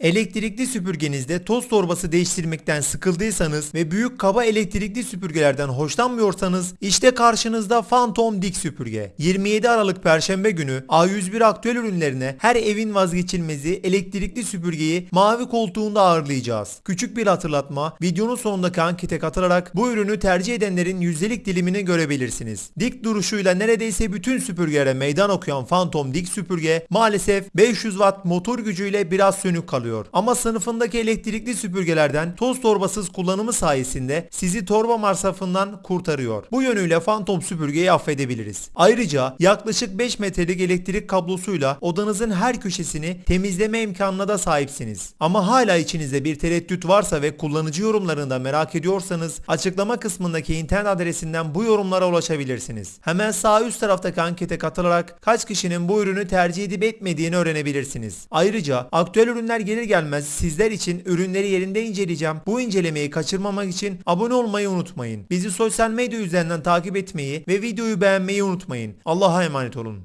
Elektrikli süpürgenizde toz torbası değiştirmekten sıkıldıysanız ve büyük kaba elektrikli süpürgelerden hoşlanmıyorsanız işte karşınızda Phantom Dik süpürge. 27 Aralık Perşembe günü A101 aktüel ürünlerine her evin vazgeçilmezi elektrikli süpürgeyi mavi koltuğunda ağırlayacağız. Küçük bir hatırlatma videonun sonundaki ankete katılarak bu ürünü tercih edenlerin yüzdelik dilimini görebilirsiniz. Dik duruşuyla neredeyse bütün süpürgelere meydan okuyan Phantom Dik süpürge maalesef 500 watt motor gücüyle biraz sönük kalıyor. Ama sınıfındaki elektrikli süpürgelerden toz torbasız kullanımı sayesinde sizi torba masrafından kurtarıyor. Bu yönüyle Phantom süpürgeyi affedebiliriz. Ayrıca yaklaşık 5 metrelik elektrik kablosuyla odanızın her köşesini temizleme imkanına da sahipsiniz. Ama hala içinizde bir tereddüt varsa ve kullanıcı yorumlarında merak ediyorsanız açıklama kısmındaki internet adresinden bu yorumlara ulaşabilirsiniz. Hemen sağ üst taraftaki ankete katılarak kaç kişinin bu ürünü tercih edip etmediğini öğrenebilirsiniz. Ayrıca aktüel ürünler gelir gelmez sizler için ürünleri yerinde inceleyeceğim. Bu incelemeyi kaçırmamak için abone olmayı unutmayın. Bizi sosyal medya üzerinden takip etmeyi ve videoyu beğenmeyi unutmayın. Allah'a emanet olun.